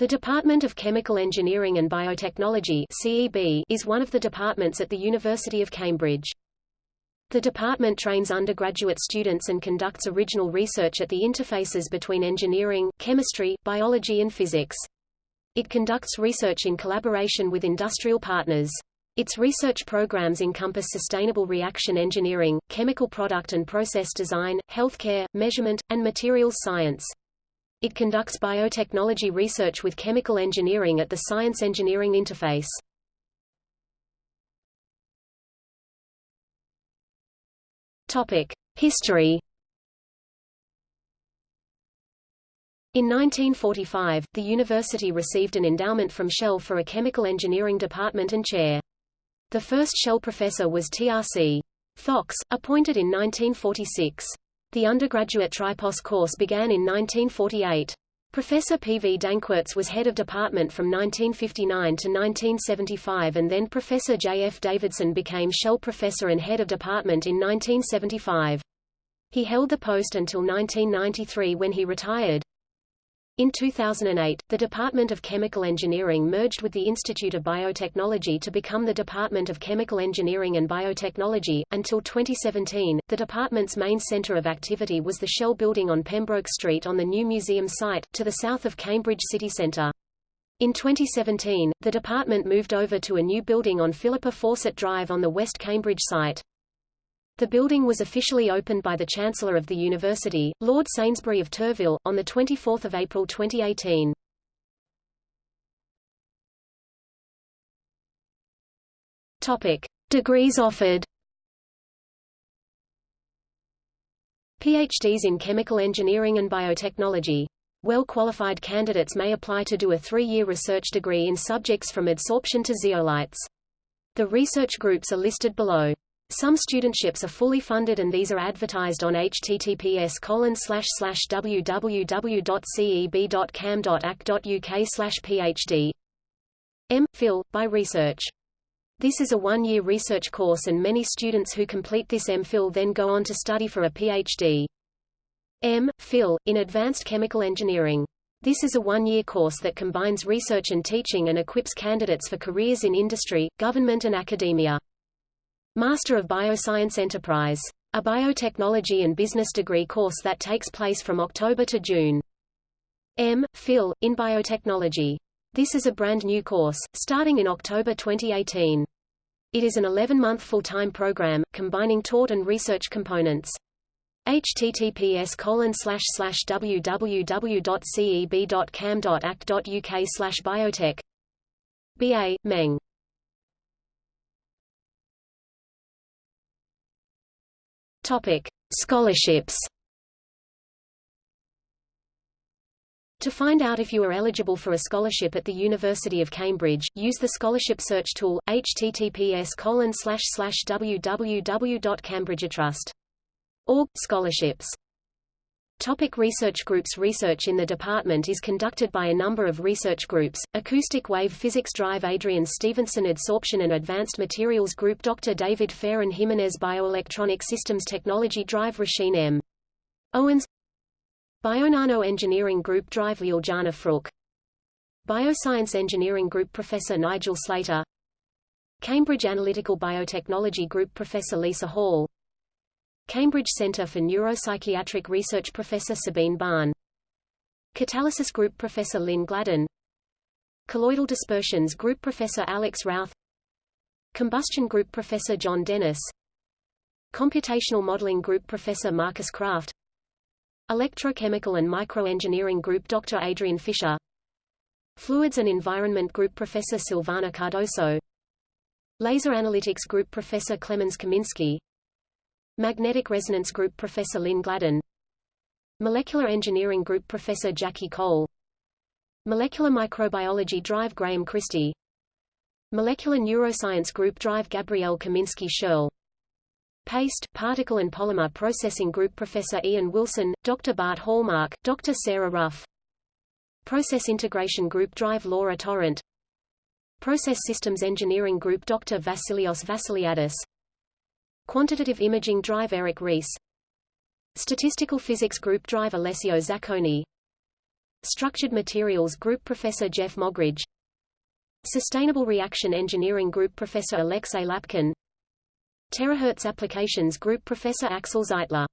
The Department of Chemical Engineering and Biotechnology CEB is one of the departments at the University of Cambridge. The department trains undergraduate students and conducts original research at the interfaces between engineering, chemistry, biology and physics. It conducts research in collaboration with industrial partners. Its research programs encompass sustainable reaction engineering, chemical product and process design, healthcare, measurement, and materials science. It conducts biotechnology research with chemical engineering at the science-engineering interface. History. In 1945, the university received an endowment from Shell for a chemical engineering department and chair. The first Shell professor was T.R.C. Fox, appointed in 1946. The undergraduate Tripos course began in 1948. Professor P. V. Danckwerts was head of department from 1959 to 1975 and then Professor J. F. Davidson became Shell professor and head of department in 1975. He held the post until 1993 when he retired. In 2008, the Department of Chemical Engineering merged with the Institute of Biotechnology to become the Department of Chemical Engineering and Biotechnology. Until 2017, the department's main center of activity was the Shell building on Pembroke Street on the new museum site, to the south of Cambridge city centre. In 2017, the department moved over to a new building on Philippa Fawcett Drive on the West Cambridge site. The building was officially opened by the Chancellor of the University, Lord Sainsbury of Turville, on 24 April 2018. Topic. Degrees offered PhDs in Chemical Engineering and Biotechnology. Well-qualified candidates may apply to do a three-year research degree in subjects from adsorption to zeolites. The research groups are listed below. Some studentships are fully funded and these are advertised on https www.ceb.cam.ac.uk phd. M. Phil, by research. This is a one-year research course and many students who complete this MPhil then go on to study for a PhD. M. Phil, in Advanced Chemical Engineering. This is a one-year course that combines research and teaching and equips candidates for careers in industry, government and academia. Master of Bioscience Enterprise. A biotechnology and business degree course that takes place from October to June. M. Phil, in Biotechnology. This is a brand new course, starting in October 2018. It is an 11-month full-time program, combining taught and research components. https www.ceb.cam.ac.uk biotech BA, Meng Topic: Scholarships. To find out if you are eligible for a scholarship at the University of Cambridge, use the scholarship search tool https www.cambridgetrust.org scholarships. Topic research groups Research in the department is conducted by a number of research groups, Acoustic Wave Physics Drive Adrian Stevenson Adsorption and Advanced Materials Group Dr. David Fairen-Jimenez Bioelectronic Systems Technology Drive Róisín M. Owens Bionano Engineering Group Drive Ljiljana Fruk Bioscience Engineering Group Professor Nigel Slater Cambridge Analytical Biotechnology Group Professor Lisa Hall Cambridge Centre for Neuropsychiatric Research Professor Sabine Bahn. Catalysis Group Professor Lynn Gladden. Colloidal Dispersions Group Professor Alex Routh. Combustion Group Professor John Dennis. Computational Modeling Group Professor Marcus Kraft. Electrochemical and Microengineering Group Dr. Adrian Fisher. Fluids and Environment Group Professor Silvana Cardoso. Laser Analytics Group Professor Clemens Kaminski Magnetic Resonance Group Professor Lynn Gladden Molecular Engineering Group Professor Jackie Cole Molecular Microbiology Drive Graham Christie Molecular Neuroscience Group Drive Gabrielle Kaminski Schierle Paste, Particle and Polymer Processing Group Professor Ian Wilson, Dr. Bart Hallmark, Dr. Sarah Rough Process Integration Group Drive Laura Torrent Process Systems Engineering Group Dr. Vassilios Vassiliadis Quantitative Imaging Drive Eric Rees. Statistical Physics Group Drive Alessio Zaccone. Structured Materials Group Professor Jeff Moggridge. Sustainable Reaction Engineering Group Professor Alexey Lapkin. Terahertz Applications Group Professor Axel Zeitler